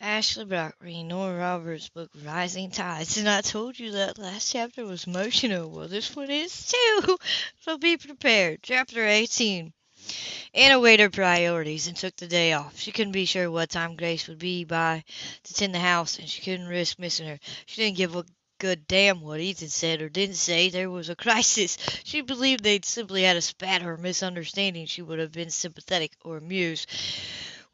Ashley Brock reading Nora Roberts' book Rising Tides. And I told you that last chapter was emotional. Well, this one is too. So be prepared. Chapter 18. Anna weighed her priorities and took the day off. She couldn't be sure what time Grace would be by to tend the house, and she couldn't risk missing her. She didn't give a good damn what Ethan said or didn't say. There was a crisis. She believed they'd simply had a spat or misunderstanding. She would have been sympathetic or amused.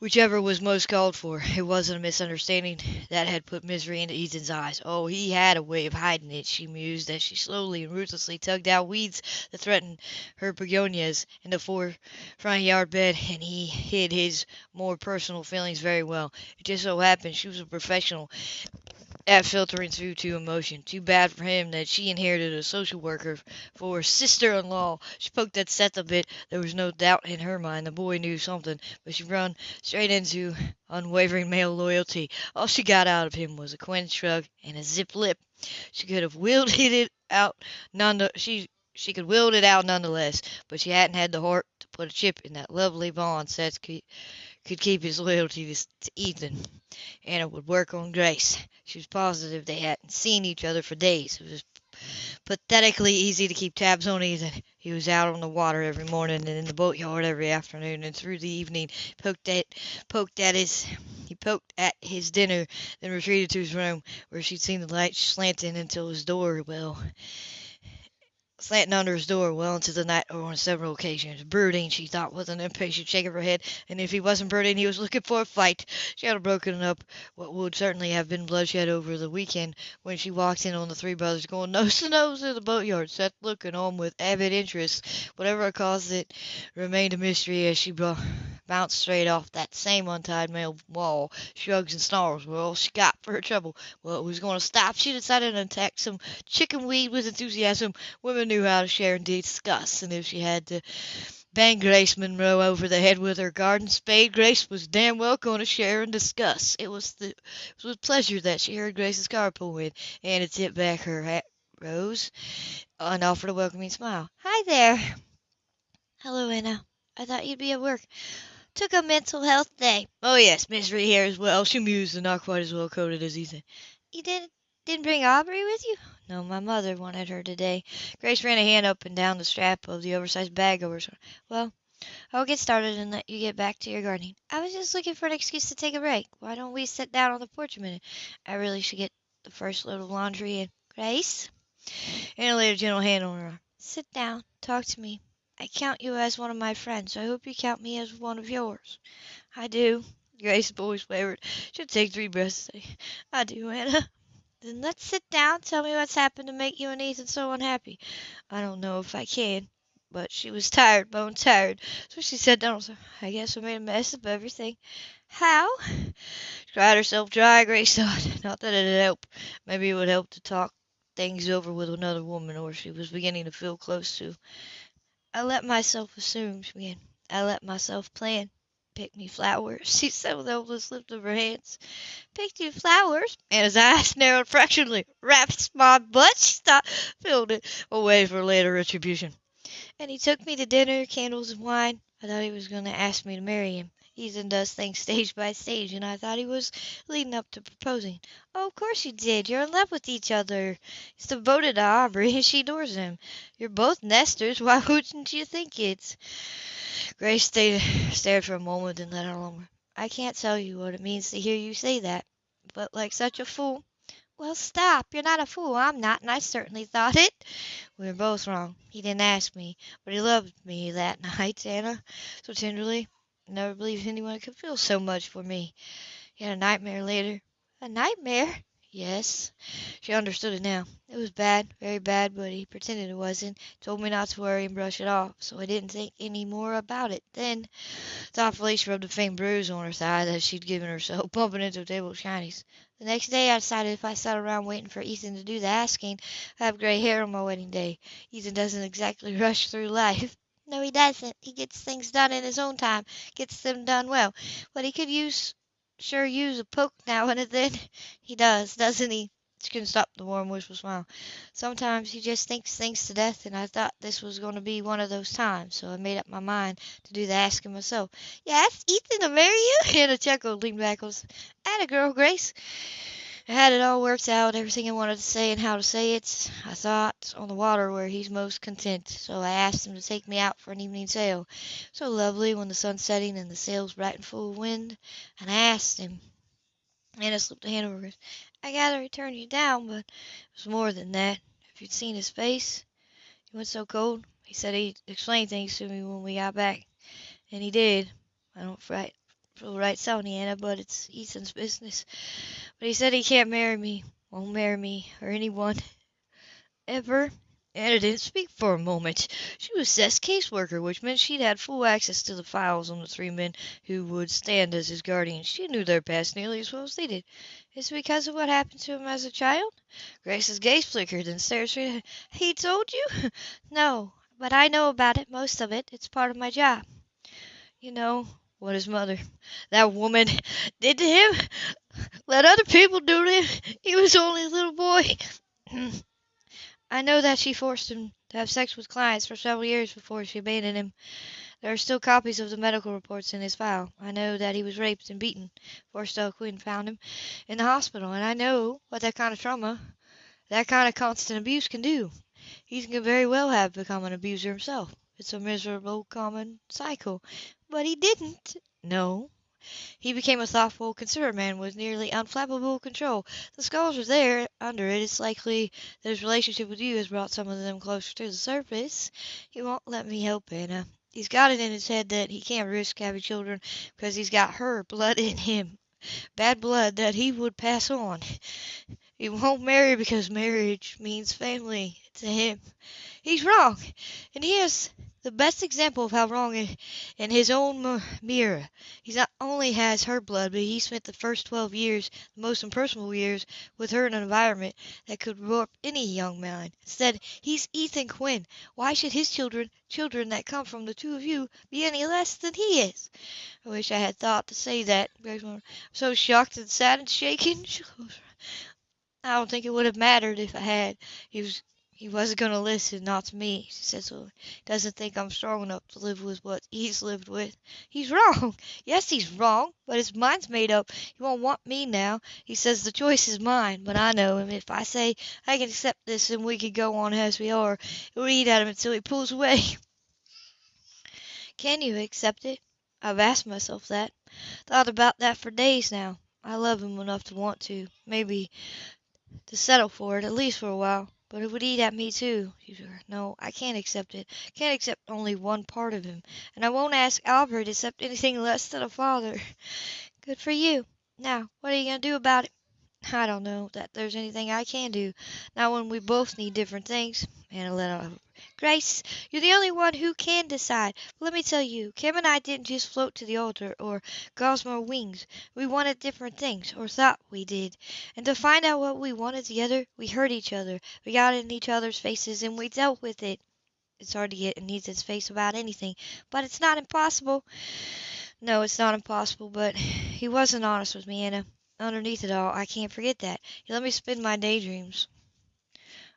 Whichever was most called for. It wasn't a misunderstanding that had put misery into Ethan's eyes. Oh, he had a way of hiding it, she mused as she slowly and ruthlessly tugged out weeds that threatened her begonias in the four front yard bed, and he hid his more personal feelings very well. It just so happened she was a professional at filtering through to emotion. Too bad for him that she inherited a social worker for her sister-in-law. She poked at Seth a bit. There was no doubt in her mind the boy knew something, but she run straight into unwavering male loyalty. All she got out of him was a quaint shrug and a zip lip. She could have wielded it out none she she could wield it out nonetheless, but she hadn't had the heart to put a chip in that lovely bond Seth could, keep his loyalty to, to Ethan. Anna would work on Grace. She was positive they hadn't seen each other for days. It was pathetically easy to keep tabs on Ethan. He was out on the water every morning and in the boatyard every afternoon, and through the evening poked at poked at his he poked at his dinner, then retreated to his room, where she'd seen the light slanting until his door well slanting under his door well into the night or on several occasions. Brooding, she thought, with an impatient shake of her head, and if he wasn't brooding, he was looking for a fight. She had broken up what would certainly have been bloodshed over the weekend when she walked in on the three brothers going nose to nose in the boatyard, Seth looking on with avid interest. Whatever caused it remained a mystery as she bounced straight off that same untied male wall. Shrugs and snarls were all she got for her trouble. Well, it was going to stop. She decided to attack some chicken weed with enthusiasm. Women knew how to share and discuss, and if she had to bang Grace Monroe over the head with her garden spade, Grace was damn well going to share and discuss. It was the it was with pleasure that she heard Grace's car pull in, and it tipped back her hat, rose, and offered a welcoming smile. "Hi there." "Hello, Anna. I thought you'd be at work. Took a mental health day." "Oh yes, misery here as well," she mused, and not quite as well coated as Ethan. "You didn't didn't bring Aubrey with you?" "No, my mother wanted her today." Grace ran a hand up and down the strap of the oversized bag over her shoulder. "Well, I'll get started and let you get back to your gardening. I was just looking for an excuse to take a break. Why don't we sit down on the porch a minute? I really should get the first load of laundry in. Grace?" Anna laid a gentle hand on her arm. "Sit down. Talk to me. I count you as one of my friends, so I hope you count me as one of yours." "I do." Grace's voice wavered. She'd take three breaths "I do, Anna." "Then let's sit down. Tell me what's happened to make you and Ethan so unhappy." "I don't know if I can." But she was tired, bone tired, so she sat down said, "I guess I made a mess of everything." "How?" She cried herself dry, Grace thought. Not that it'd help. Maybe it would help to talk things over with another woman, or she was beginning to feel close to. "I let myself assume," began. "I let myself plan. Pick me flowers," she said with helpless lift of her hands. "Picked you flowers?" and his eyes narrowed fractionally. Wrapped my butt!" she thought, filled it away for later retribution. "And he took me to dinner, candles and wine. I thought he was going to ask me to marry him. Ethan does things stage by stage, and I thought he was leading up to proposing. Oh, of course you did. You're in love with each other. He's devoted to Aubrey, and she adores him. You're both nesters. Why wouldn't you think it? Grace stayed, stared for a moment, then let out a long "I can't tell you what it means to hear you say that. But like such a fool "Well, stop. You're not a fool. I'm not, and I certainly thought it." "We were both wrong. He didn't ask me, but he loved me that night, Anna, so tenderly. Never believed anyone could feel so much for me. He had a nightmare later." "A nightmare?" "Yes." She understood it now. "It was bad, very bad, but he pretended it wasn't. Told me not to worry and brush it off, so I didn't think any more about it. Then," thoughtfully she rubbed a faint bruise on her thigh that she'd given herself bumping into a table of shinies. "The next day I decided if I sat around waiting for Ethan to do the asking, I'd have gray hair on my wedding day. Ethan doesn't exactly rush through life." "No, he doesn't. He gets things done in his own time, gets them done well. But he could use sure use a poke now and then. He does, doesn't he?" She couldn't stop the warm, wistful smile. Sometimes he just thinks things to death, and I thought this was going to be one of those times, so I made up my mind to do the asking myself. You asked Ethan to marry you? Anna chuckled, leaned back, was, a girl, Grace. I had it all worked out, everything I wanted to say and how to say it. I thought on the water where he's most content, so I asked him to take me out for an evening sail. So lovely when the sun's setting and the sail's bright and full of wind. And I asked him. Anna slipped a hand over his. I gather he turned you down, but it was more than that. If you'd seen his face, he went so cold. He said he'd explain things to me when we got back, and he did. I don't right, right you, Anna, but it's Ethan's business. But he said he can't marry me, won't marry me, or anyone, ever. Anna didn't speak for a moment. She was Seth's caseworker, which meant she'd had full access to the files on the three men who would stand as his guardians. She knew their past nearly as well as they did. Is it because of what happened to him as a child? Grace's gaze flickered and stared straight ahead. He told you? no, but I know about it, most of it. It's part of my job. You know what his mother, that woman, did to him? Let other people do to him. He was only a little boy. I know that she forced him to have sex with clients for several years before she abandoned him. There are still copies of the medical reports in his file. I know that he was raped and beaten before Stella Quinn found him in the hospital, and I know what that kind of trauma, that kind of constant abuse can do. He can very well have become an abuser himself. It's a miserable, common cycle. But he didn't. No, he became a thoughtful, considerate man with nearly unflappable control. The scars are there under it. It's likely that his relationship with you has brought some of them closer to the surface. He won't let me help Anna. Uh, he's got it in his head that he can't risk having children because he's got her blood in him. Bad blood that he would pass on. He won't marry because marriage means family to him. He's wrong, and he has the best example of how wrong is in his own mirror. He not only has her blood, but he spent the first twelve years, the most impersonal years, with her in an environment that could warp any young mind. Instead, he's Ethan Quinn. Why should his children, children that come from the two of you, be any less than he is? I wish I had thought to say that. I'm so shocked and sad and shaken. I don't think it would have mattered if I had. He was he wasn't going to listen, not to me. She said. He doesn't think I'm strong enough to live with what he's lived with. He's wrong. Yes, he's wrong, but his mind's made up. He won't want me now. He says the choice is mine, but I know him. If I say I can accept this and we can go on as we are, it'll eat at him until he pulls away. Can you accept it? I've asked myself that. Thought about that for days now. I love him enough to want to, maybe, to settle for it, at least for a while. But it would eat at me too. No, I can't accept it. Can't accept only one part of him. And I won't ask Aubrey to accept anything less than a father. Good for you. Now, what are you going to do about it? I don't know that there's anything I can do. Not when we both need different things. Anna let out Grace, you're the only one who can decide. Let me tell you, Cam and I didn't just float to the altar or gossamer wings. We wanted different things, or thought we did. And to find out what we wanted together, we hurt each other. We got in each other's faces and we dealt with it. It's hard to get in Ethan's face about anything, but it's not impossible. No, it's not impossible, but he wasn't honest with me, Anna. Underneath it all, I can't forget that. He let me spin my daydreams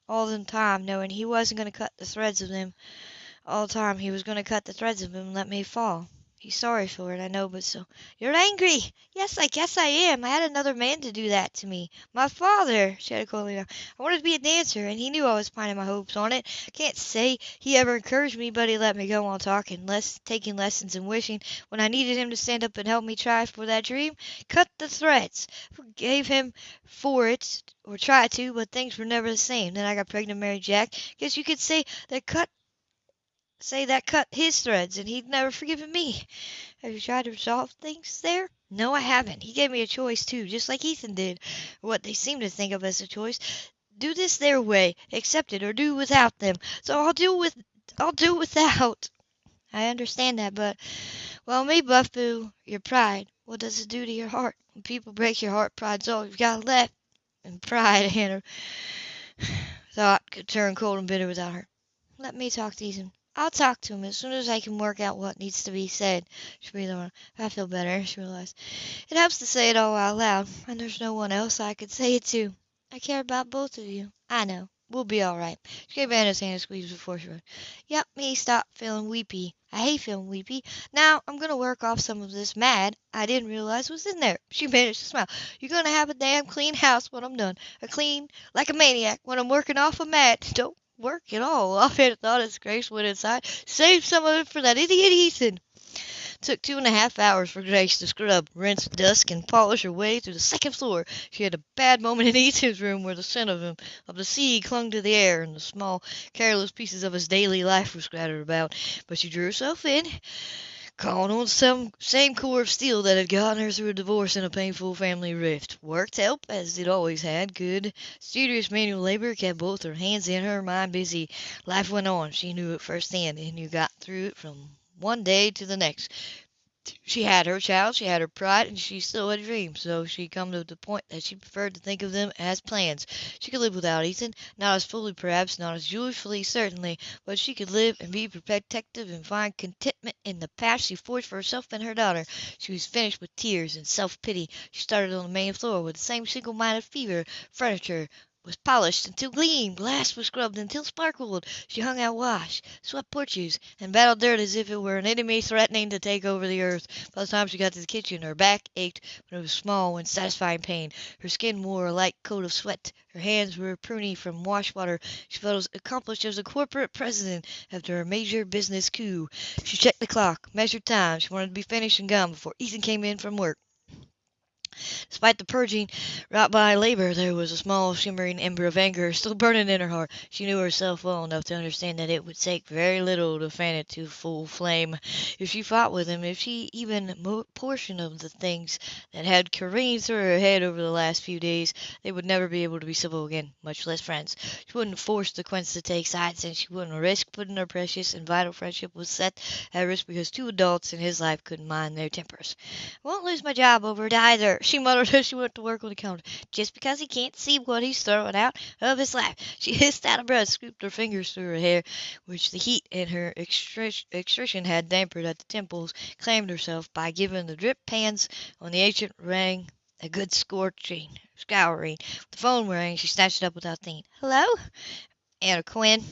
all the time, knowing he wasn't going to cut the threads of them. All the time he was going to cut the threads of them and let me fall. He's sorry for it, I know, but so. You're angry! Yes, I guess I am. I had another man to do that to me. My father, shouted Colina. I wanted to be a dancer, and he knew I was pining my hopes on it. I can't say he ever encouraged me, but he let me go on talking, less, taking lessons and wishing. When I needed him to stand up and help me try for that dream, cut the threads. Forgave him for it, or tried to, but things were never the same. Then I got pregnant and married Jack. Guess you could say that cut say that cut his threads, and he'd never forgiven me. Have you tried to resolve things there? No, I haven't. He gave me a choice, too, just like Ethan did, what they seem to think of as a choice. Do this their way, accept it, or do without them. So I'll do with, I'll do without. I understand that, but, well, me, Buffboo, your pride, what does it do to your heart? When people break your heart, pride's all you've got left. And pride, Anna, thought, could turn cold and bitter without her. Let me talk to Ethan. I'll talk to him as soon as I can work out what needs to be said. She breathed on. I feel better, she realized. It helps to say it all out loud, and there's no one else I could say it to. I care about both of you. I know. We'll be all right. She gave Anna's hand a squeeze before she went. Yep, me stop feeling weepy. I hate feeling weepy. Now I'm gonna work off some of this mad I didn't realize was in there. She managed to smile. You're gonna have a damn clean house when I'm done. A clean like a maniac when I'm working off a mad. Don't work at all. I've had a thought as Grace went inside. Save some of it for that idiot Ethan. Took two and a half hours for Grace to scrub, rinse, dust, and polish her way through the second floor. She had a bad moment in Ethan's room where the scent of him, of the sea, clung to the air, and the small, careless pieces of his daily life were scattered about. But she drew herself in, calling on some same core of steel that had gotten her through a divorce and a painful family rift. Worked help, as it always had. Good, studious manual labor kept both her hands and her mind busy. Life went on. She knew it firsthand, and you got through it from one day to the next. She had her child, she had her pride, and she still had dreams, so she come to the point that she preferred to think of them as plans. She could live without Ethan, not as fully perhaps, not as joyfully certainly, but she could live and be protective and find contentment in the path she forged for herself and her daughter. She was finished with tears and self-pity. She started on the main floor with the same single-minded fever. Furniture, was polished until gleamed, glass was scrubbed until sparkled. She hung out wash, swept porches, and battled dirt as if it were an enemy threatening to take over the earth. By the time she got to the kitchen, her back ached, but it was small and satisfying pain. Her skin wore a light coat of sweat. Her hands were pruny from wash water. She felt as accomplished as a corporate president after a major business coup. She checked the clock, measured time. She wanted to be finished and gone before Ethan came in from work. Despite the purging wrought by labor, there was a small shimmering ember of anger still burning in her heart. She knew herself well enough to understand that it would take very little to fan it to full flame. If she fought with him, if she even mo- portion of the things that had careened through her head over the last few days, they would never be able to be civil again, much less friends. She wouldn't force the Quinns to take sides, and she wouldn't risk putting her precious and vital friendship with Seth at risk because two adults in his life couldn't mind their tempers. I won't lose my job over it either she muttered as she went to work on the counter. Just because he can't see what he's throwing out of his life. She hissed out of breath, scooped her fingers through her hair, which the heat and her exertion had dampened at the temples, claimed herself by giving the drip pans on the ancient ring a good scorching, scouring. The phone rang. She snatched it up without thinking. Hello? Anna Quinn.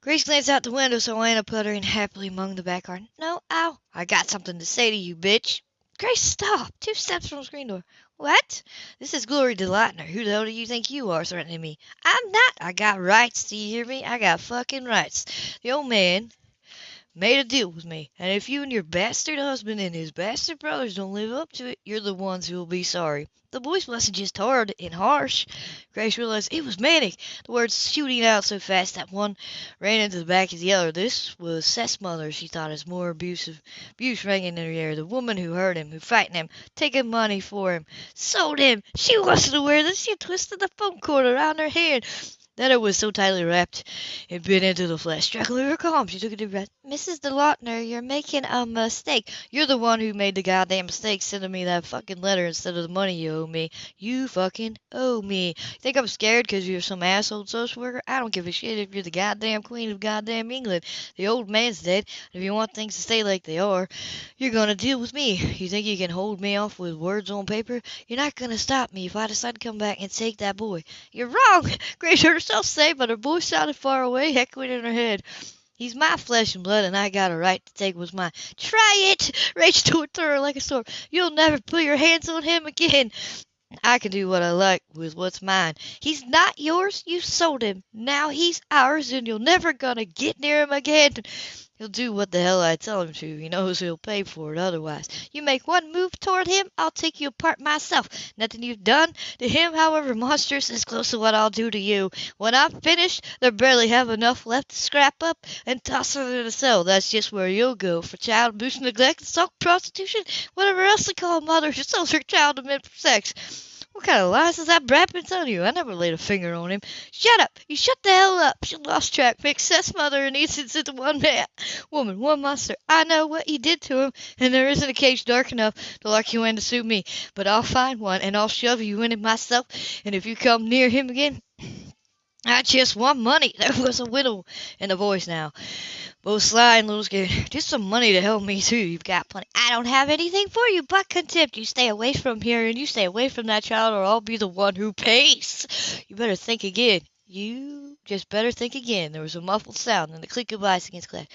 Grace glanced out the window, so Anna puttering happily among the back garden. No, ow. I got something to say to you, bitch. Grace, stop! Two steps from the screen door. What? This is Gloria DeLauter. Who the hell do you think you are threatening me? I'm not. I got rights. Do you hear me? I got fucking rights. The old man made a deal with me, and if you and your bastard husband and his bastard brothers don't live up to it, you're the ones who will be sorry. The voice wasn't just hard and harsh. Grace realized it was manic, the words shooting out so fast that one ran into the back of the other. This was Seth's mother, she thought, as more abusive abuse rang in her ear. The woman who hurt him, who frightened him, taking money for him, sold him. She wasn't aware that she twisted the phone cord around her hand that it was so tightly wrapped it bit into the flesh. Struggling her calm, she took a deep breath. Mrs. DeLauter, you're making a mistake. You're the one who made the goddamn mistake sending me that fucking letter instead of the money you owe me. You fucking owe me. You think I'm scared because you're some asshole social worker? I don't give a shit if you're the goddamn queen of goddamn England. The old man's dead. If you want things to stay like they are, you're gonna deal with me. You think you can hold me off with words on paper? You're not gonna stop me if I decide to come back and take that boy. You're wrong. Heard herself say, but her voice sounded far away, echoing in her head. He's my flesh and blood, and I got a right to take what's mine. Try it! Rage through her like a sword. You'll never put your hands on him again. I can do what I like with what's mine. He's not yours. You sold him. Now he's ours, and you're never gonna get near him again. He'll do what the hell I tell him to. He knows he'll pay for it otherwise. You make one move toward him, I'll take you apart myself. Nothing you've done to him, however monstrous, is close to what I'll do to you. When I'm finished, they'll barely have enough left to scrap up and toss her in a cell. That's just where you'll go for child abuse, neglect, assault, prostitution, whatever else they call a mother who sells her child to men for sex. What kind of lies is that brat been telling you? I never laid a finger on him. Shut up! You shut the hell up! She lost track. Makes Seth's mother and Ethan's into one man. Woman, one monster. I know what you did to him, and there isn't a cage dark enough to lock you in to suit me. But I'll find one, and I'll shove you in it myself, and if you come near him again, I just want money. There was a widow in the voice now. Both sly and little scared. Just some money to help me too. You've got plenty. I don't have anything for you but contempt. You stay away from here and you stay away from that child or I'll be the one who pays. You better think again. You just better think again. There was a muffled sound and the click of ice against glass.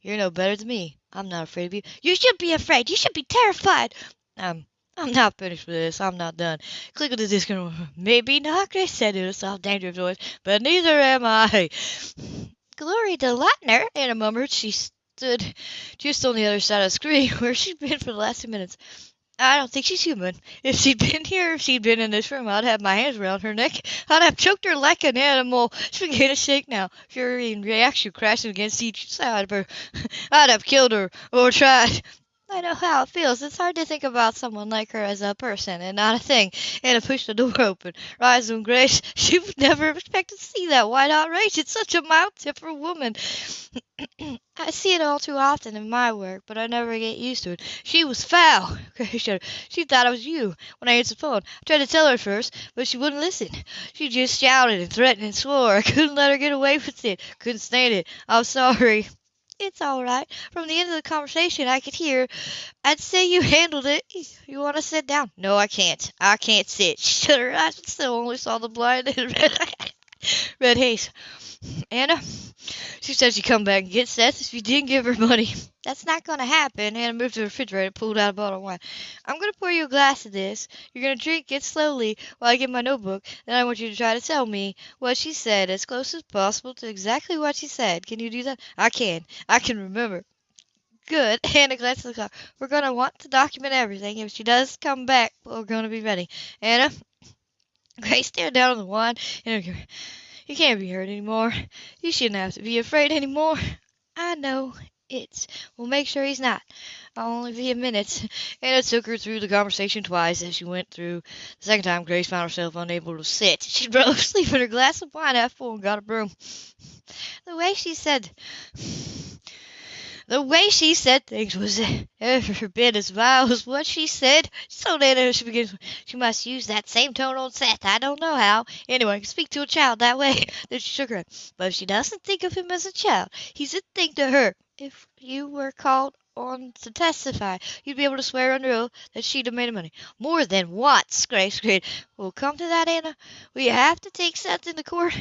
You're no better than me. I'm not afraid of you. You should be afraid. You should be terrified. Um, I'm not finished with this. I'm not done. Click on the disc. Maybe not, Grace said in a soft, dangerous voice, but neither am I. Gloria DeLauter, Anna murmured. She stood just on the other side of the screen where she'd been for the last two minutes. I don't think she's human. If she'd been here, if she'd been in this room, I'd have my hands around her neck. I'd have choked her like an animal. She began to shake now, fury and reaction crashing against each side of her. I'd have killed her, or tried. I know how it feels. It's hard to think about someone like her as a person and not a thing. Anna pushed the door open. Rise and grace. She would never have expected to see that white outrage. It's such a mild-tempered woman. I see it all too often in my work, but I never get used to it. She was foul. Grace. She thought it was you when I answered the phone. I tried to tell her first, but she wouldn't listen. She just shouted and threatened and swore. I couldn't let her get away with it. Couldn't stand it. I'm sorry. It's all right. From the end of the conversation, I could hear. I'd say you handled it. You want to sit down? No, I can't. I can't sit. Shut her eyes, but still only saw the blind and red, red haze. Anna, she said she'd come back and get Seth if you didn't give her money. That's not going to happen. Anna moved to the refrigerator and pulled out a bottle of wine. I'm going to pour you a glass of this. You're going to drink it slowly while I get my notebook. Then I want you to try to tell me what she said as close as possible to exactly what she said. Can you do that? I can. I can remember. Good. Anna glanced at the clock. We're going to want to document everything. If she does come back, we're going to be ready. Anna? Grace stared down on the wine. You can't be hurt anymore. You shouldn't have to be afraid anymore. I know. It's. We'll make sure he's not. I'll only be a minute. And it took her through the conversation twice. As she went through the second time, Grace found herself unable to sit. She rose, in her glass of wine half full, and got a broom. The way she said. The way she said things was every bit as vile as what she said. So then uh, she begins, she must use that same tone on Seth. I don't know how. Anyway, speak to a child that way. Then she shook her head. But if she doesn't think of him as a child, he's a thing to her. If you were called on to testify, you'd be able to swear under oath that she'd have made money. More than once, Grace agreed. We'll come to that, Anna. We have to take Seth into court?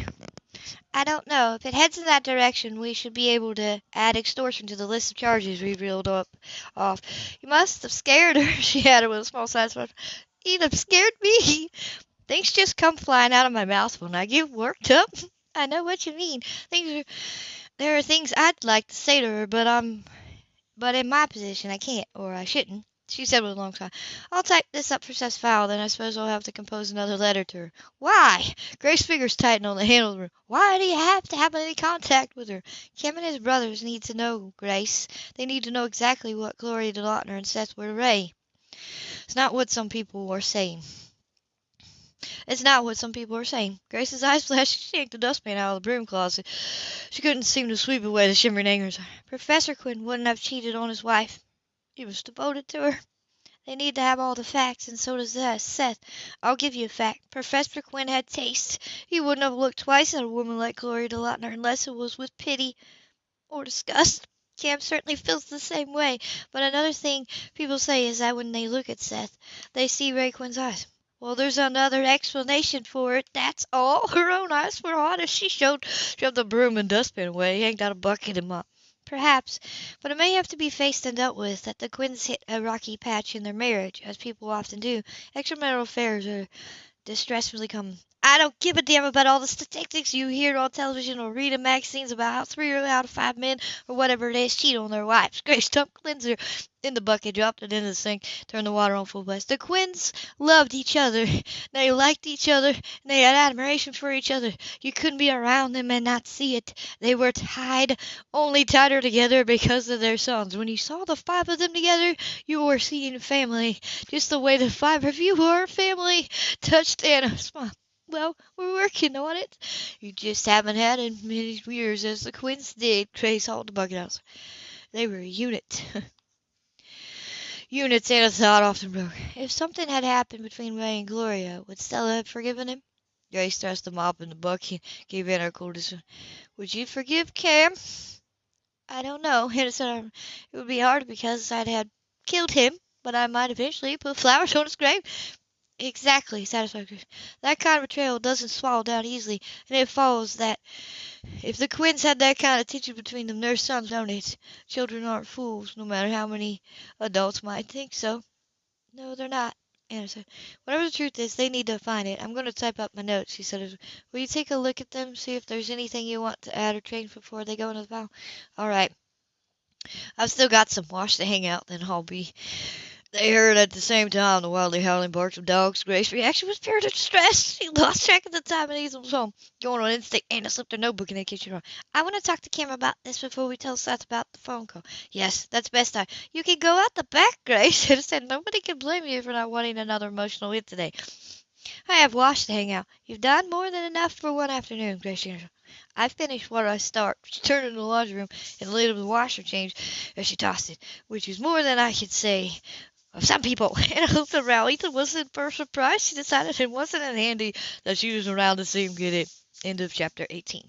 I don't know. If it heads in that direction, we should be able to add extortion to the list of charges we reeled up off. You must have scared her, she added with a small satisfaction. Have scared me. Things just come flying out of my mouth when I get worked up. I know what you mean. Things are, there are things I'd like to say to her, but I'm, but in my position I can't, or I shouldn't. She said with a long sigh, I'll type this up for Seth's file, then I suppose I'll have to compose another letter to her. Why? Grace's fingers tightened on the handle of the room. Why do you have to have any contact with her? Cam and his brothers need to know, Grace. They need to know exactly what Gloria DeLauter and Seth were to Ray. It's not what some people are saying. It's not what some people are saying. Grace's eyes flashed. She yanked the dustpan out of the broom closet. She couldn't seem to sweep away the shimmering angers. Professor Quinn wouldn't have cheated on his wife. He was devoted to her. They need to have all the facts, and so does that. Seth, I'll give you a fact. Professor Quinn had taste. He wouldn't have looked twice at a woman like Gloria DeLauter unless it was with pity or disgust. Cam certainly feels the same way. But another thing people say is that when they look at Seth, they see Ray Quinn's eyes. Well, there's another explanation for it. That's all. Her own eyes were honest. She showed, shoved the broom and dustpan away, yanked out a bucket and mop. Perhaps, but it may have to be faced and dealt with that the Quinns hit a rocky patch in their marriage, as people often do. Extramarital affairs are distressingly common. I don't give a damn about all the statistics you hear on television or read in magazines about how three out of five men or whatever it is cheat on their wives. Grace dumped cleanser in the bucket, dropped it in the sink, turned the water on full blast. The Quinns loved each other. They liked each other, and they had admiration for each other. You couldn't be around them and not see it. They were tied, only tighter together because of their sons. When you saw the five of them together, you were seeing family, just the way the five of you are family. Touched Anna. Smile. Well, we're working on it. You just haven't had as many years as the Quinns did. Grace hauled the bucket out. They were a unit. Units Anna thought often broke. If something had happened between Ray and Gloria, would Stella have forgiven him? Grace thrust the mop in the bucket, and gave Anna a cold Would you forgive Cam? I don't know. Anna said um, it would be hard because I'd had killed him, but I might eventually put flowers on his grave. Exactly, satisfied. That kind of betrayal doesn't swallow down easily, and it follows that if the Quinns had that kind of tension between them, their sons don't it? Children aren't fools, no matter how many adults might think so. No, they're not. Anna said, Whatever the truth is, they need to find it. I'm going to type up my notes, she said. Will you take a look at them, see if there's anything you want to add or change before they go into the file? All right. I've still got some wash to hang out, then I'll be they heard at the same time the wildly howling barks of dogs. Grace's reaction was pure distress. She lost track of the time and Hazel was home. Going on instinct, Anna slipped her notebook in the kitchen drawer. I want to talk to Cam about this before we tell Seth about the phone call. Yes, that's best time. You can go out the back, Grace. I said nobody can blame you for not wanting another emotional hit today. I have wash to hang out. You've done more than enough for one afternoon, Grace. I finished what I start. She turned in the laundry room and laid of the washer changed as she tossed it, which is more than I could say of some people. And looked around. Ethan wasn't for surprise. She decided it wasn't in handy that she was around to see him get it. End of chapter 18.